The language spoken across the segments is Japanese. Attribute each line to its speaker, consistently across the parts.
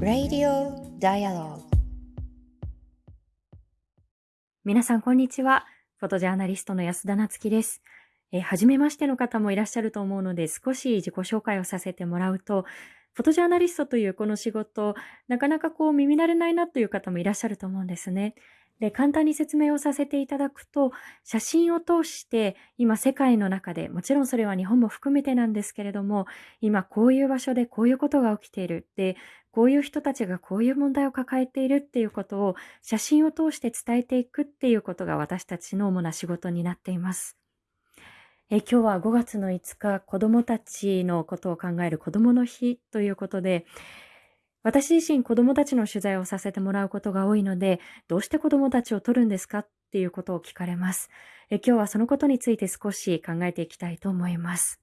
Speaker 1: Radio Dialogue 皆さんこんにちは。フォトジャーナリストの安田なつきです。えー、初めましての方もいらっしゃると思うので少し自己紹介をさせてもらうと、フォトジャーナリストというこの仕事、なかなかこう耳慣れないなという方もいらっしゃると思うんですね。で、簡単に説明をさせていただくと、写真を通して今世界の中で、もちろんそれは日本も含めてなんですけれども、今こういう場所でこういうことが起きている。で、こういう人たちがこういう問題を抱えているっていうことを写真を通して伝えていくっていうことが私たちの主な仕事になっています。え今日は5月の5日、子供たちのことを考える子供の日ということで、私自身子供たちの取材をさせてもらうことが多いので、どうして子供たちを撮るんですかっていうことを聞かれます。え今日はそのことについて少し考えていきたいと思います。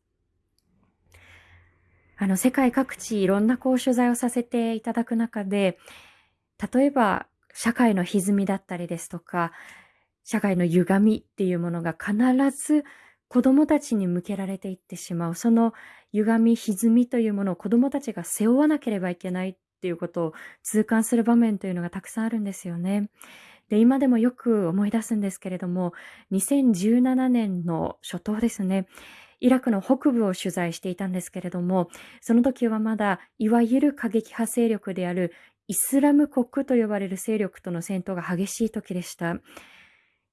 Speaker 1: あの、世界各地いろんなこう取材をさせていただく中で、例えば社会の歪みだったりですとか、社会の歪みっていうものが必ず子供たちに向けられていってしまう。その歪み、歪みというものを子供たちが背負わなければいけないっていうことを痛感する場面というのがたくさんあるんですよね。で、今でもよく思い出すんですけれども、2017年の初頭ですね、イラクの北部を取材していたんですけれども、その時はまだ、いわゆる過激派勢力であるイスラム国と呼ばれる勢力との戦闘が激しい時でした。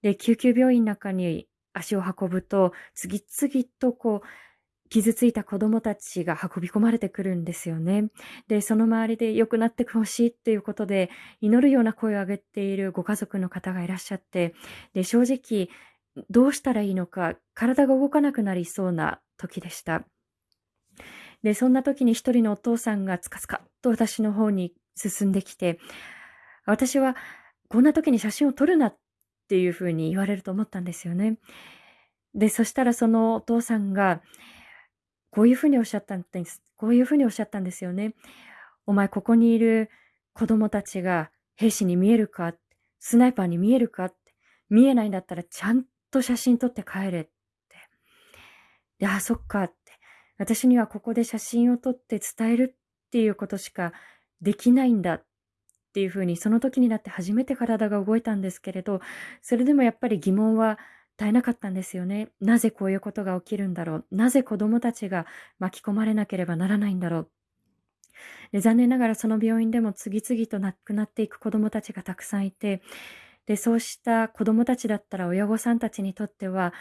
Speaker 1: で、救急病院の中に足を運ぶと、次々とこう、傷ついた子供たちが運び込まれてくるんですよね。で、その周りで良くなってほしいっていうことで、祈るような声を上げているご家族の方がいらっしゃって、で、正直、どうしたらいいのか、体が動かなくなりそうな時でした。で、そんな時に一人のお父さんがつかつかっと私の方に進んできて、私はこんな時に写真を撮るなっていうふうに言われると思ったんですよね。で、そしたらそのお父さんが、こういうふうにおっしゃったんです。こういうふうにおっしゃったんですよね。お前ここにいる子供たちが兵士に見えるか？スナイパーに見えるか？見えないんだったらちゃんと写真撮って帰れって。で、あ、そっかって。私にはここで写真を撮って伝えるっていうことしかできないんだっていうふうにその時になって初めて体が動いたんですけれど、それでもやっぱり疑問はえなかったんですよね。なぜこういうことが起きるんだろう。なぜ子供たちが巻き込まれなければならないんだろう。で残念ながらその病院でも次々と亡くなっていく子供たちがたくさんいて、で、そうした子供たちだったら親御さんたちにとっては、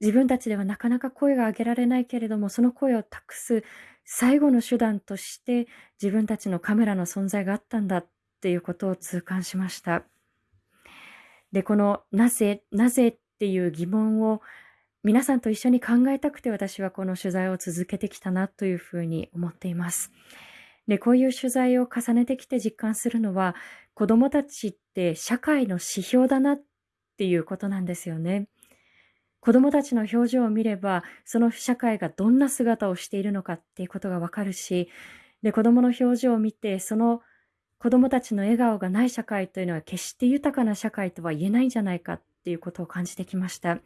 Speaker 1: 自分たちではなかなか声が上げられないけれども、その声を託す最後の手段として自分たちのカメラの存在があったんだっていうことを痛感しました。で、このなぜ、なぜっていう疑問を皆さんと一緒に考えたくて私はこの取材を続けてきたなというふうに思っています。で、こういう取材を重ねてきて実感するのは子供たちって社会の指標だなっていうことなんですよね。子供たちの表情を見れば、その社会がどんな姿をしているのかっていうことがわかるし、で、子供の表情を見て、その子供たちの笑顔がない社会というのは決して豊かな社会とは言えないんじゃないかっていうことを感じてきました。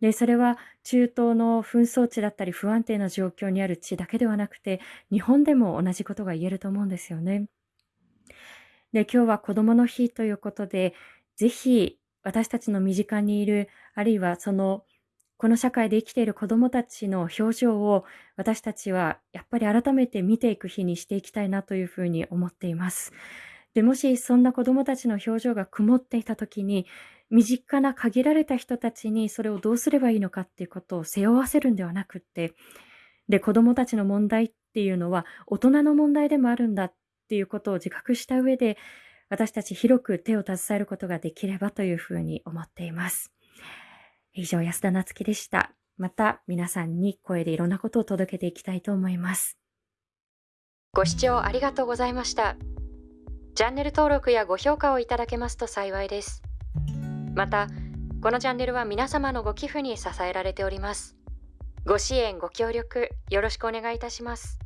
Speaker 1: で、それは中東の紛争地だったり不安定な状況にある地だけではなくて、日本でも同じことが言えると思うんですよね。で、今日は子供の日ということで、ぜひ私たちの身近にいる、あるいはその、この社会で生きている子供たちの表情を私たちはやっぱり改めて見ていく日にしていきたいなというふうに思っています。で、もしそんな子供たちの表情が曇っていた時に、身近な限られた人たちにそれをどうすればいいのかっていうことを背負わせるんではなくって、で、子供たちの問題っていうのは大人の問題でもあるんだっていうことを自覚した上で、私たち広く手を携えることができればというふうに思っています。以上、安田なつきでした。また皆さんに声でいろんなことを届けていきたいと思います。
Speaker 2: ご視聴ありがとうございました。チャンネル登録やご評価をいただけますと幸いです。また、このチャンネルは皆様のご寄付に支えられております。ご支援、ご協力、よろしくお願いいたします。